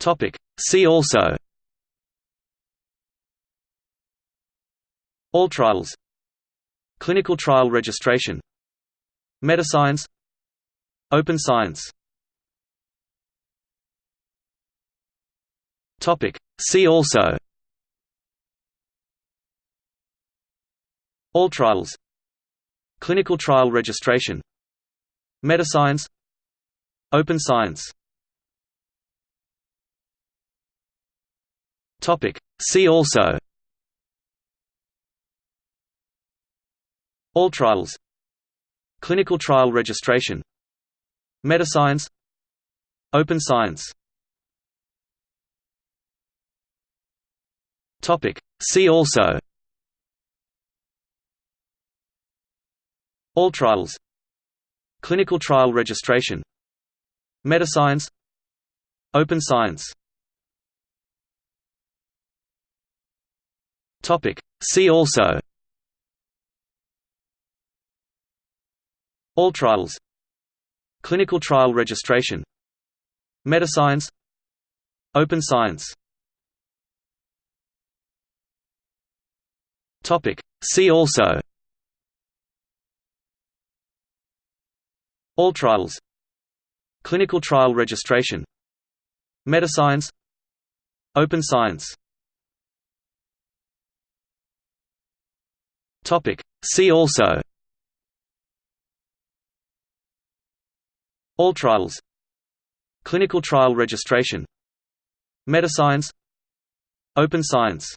Topic. See also. AllTrials. Clinical trial registration. Metascience Open science. Topic. See also. AllTrials. Clinical trial registration. Metascience Open science Topic. See also. AllTrials. Clinical trial registration. Metascience Open science. Topic. See also. AllTrials. Clinical trial registration. Metascience Open science Topic. See also. AllTrials. Clinical trial registration. Metascience Open science. Topic. See also. AllTrials. Clinical trial registration. Metascience Open science Topic. See also. AllTrials. Clinical trial registration. Metascience Open science